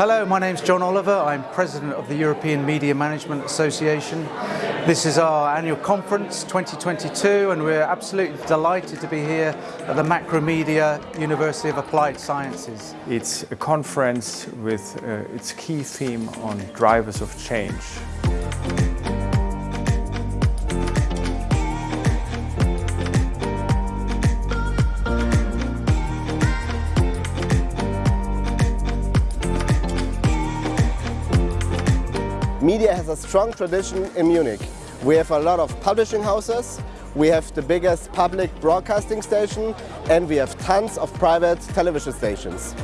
Hello, my name's John Oliver. I'm President of the European Media Management Association. This is our annual conference 2022 and we're absolutely delighted to be here at the Macromedia University of Applied Sciences. It's a conference with uh, its key theme on drivers of change. Media has a strong tradition in Munich. We have a lot of publishing houses, we have the biggest public broadcasting station and we have tons of private television stations.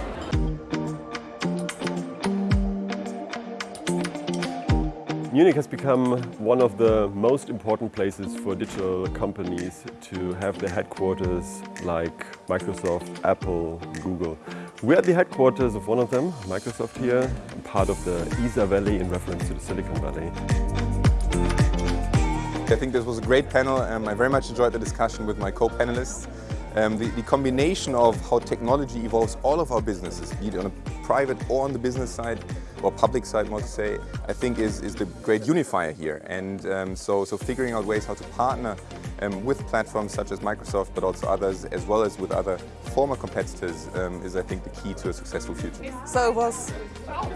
Munich has become one of the most important places for digital companies to have their headquarters like Microsoft, Apple, Google. We're at the headquarters of one of them, Microsoft here, part of the Isar Valley in reference to the Silicon Valley. I think this was a great panel. Um, I very much enjoyed the discussion with my co-panelists. Um, the, the, combination of how technology evolves all of our businesses, be it on a private or on the business side, or public side, more to say, I think is, is the great unifier here. And um, so, so figuring out ways how to partner um, with platforms such as Microsoft, but also others, as well as with other former competitors, um, is I think the key to a successful future. So it was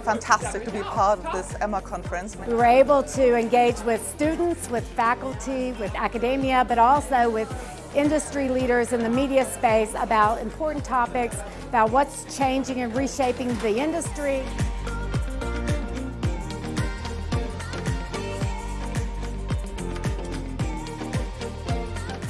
fantastic to be part of this EMMA conference. We were able to engage with students, with faculty, with academia, but also with industry leaders in the media space about important topics, about what's changing and reshaping the industry.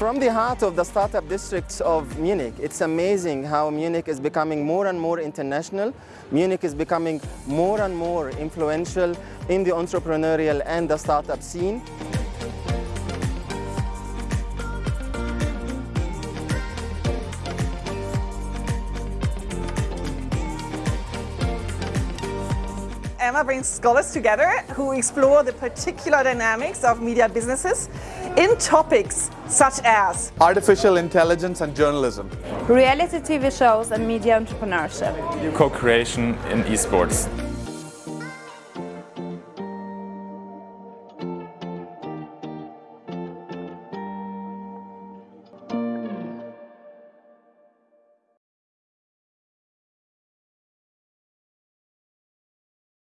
From the heart of the startup districts of Munich, it's amazing how Munich is becoming more and more international. Munich is becoming more and more influential in the entrepreneurial and the startup scene. EMMA brings scholars together who explore the particular dynamics of media businesses in topics such as artificial intelligence and journalism, reality TV shows and media entrepreneurship, co-creation in esports.